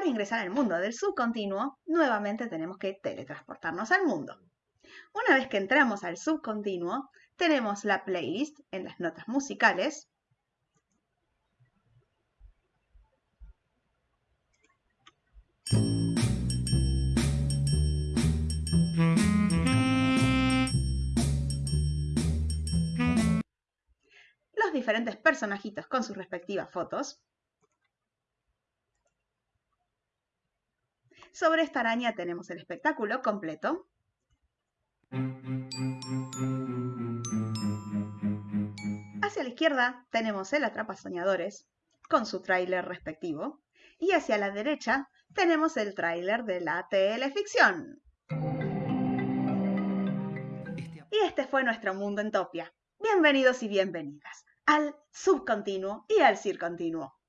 para ingresar al mundo del subcontinuo, nuevamente tenemos que teletransportarnos al mundo. Una vez que entramos al subcontinuo, tenemos la playlist en las notas musicales. Los diferentes personajitos con sus respectivas fotos. Sobre esta araña tenemos el espectáculo completo. Hacia la izquierda tenemos el Atrapa Soñadores con su tráiler respectivo y hacia la derecha tenemos el tráiler de la teleficción. Y este fue nuestro mundo en Topia. Bienvenidos y bienvenidas al subcontinuo y al circontinuo.